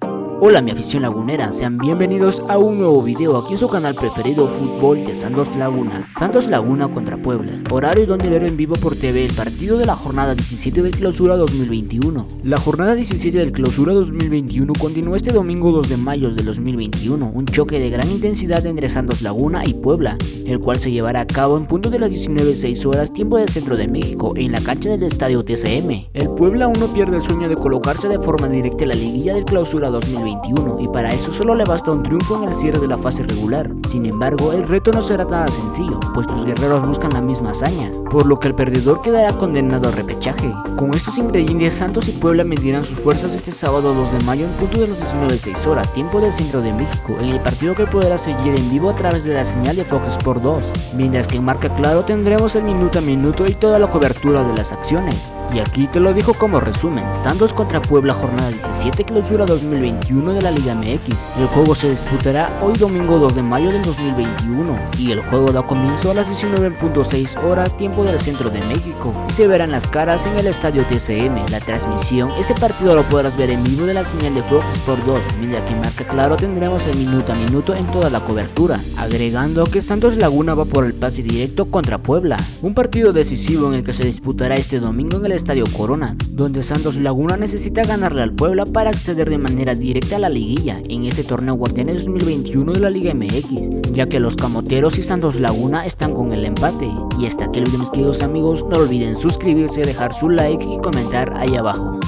you Hola mi afición lagunera, sean bienvenidos a un nuevo video aquí en su canal preferido Fútbol de Santos Laguna. Santos Laguna contra Puebla, horario donde ver en vivo por TV el partido de la jornada 17 de clausura 2021 La jornada 17 del clausura 2021 continuó este domingo 2 de mayo de 2021 Un choque de gran intensidad entre Santos Laguna y Puebla El cual se llevará a cabo en punto de las 19.06 horas tiempo del centro de México en la cancha del estadio TCM El Puebla aún no pierde el sueño de colocarse de forma directa en la liguilla del clausura 2021 y para eso solo le basta un triunfo en el cierre de la fase regular. Sin embargo, el reto no será nada sencillo, pues los guerreros buscan la misma hazaña, por lo que el perdedor quedará condenado al repechaje. Con estos ingredientes, Santos y Puebla medirán sus fuerzas este sábado 2 de mayo en punto de las 19.06 horas, tiempo del centro de México, en el partido que podrá seguir en vivo a través de la señal de Fox Sport 2, mientras que en Marca Claro tendremos el minuto a minuto y toda la cobertura de las acciones. Y aquí te lo dijo como resumen, Santos contra Puebla jornada 17 clausura 2021 de la Liga MX. El juego se disputará hoy domingo 2 de mayo del 2021 y el juego da comienzo a las 19.6 horas tiempo del centro de México y se verán las caras en el estadio TCM. La transmisión, este partido lo podrás ver en vivo de la señal de Fox Sport 2, mientras que marca claro tendremos el minuto a minuto en toda la cobertura, agregando que Santos Laguna va por el pase directo contra Puebla, un partido decisivo en el que se disputará este domingo en el Estadio Corona, donde Santos Laguna necesita ganarle al Puebla para acceder de manera directa a la liguilla en este torneo Guardianes 2021 de la Liga MX, ya que los Camoteros y Santos Laguna están con el empate. Y hasta aquí el mis queridos amigos, no olviden suscribirse, dejar su like y comentar ahí abajo.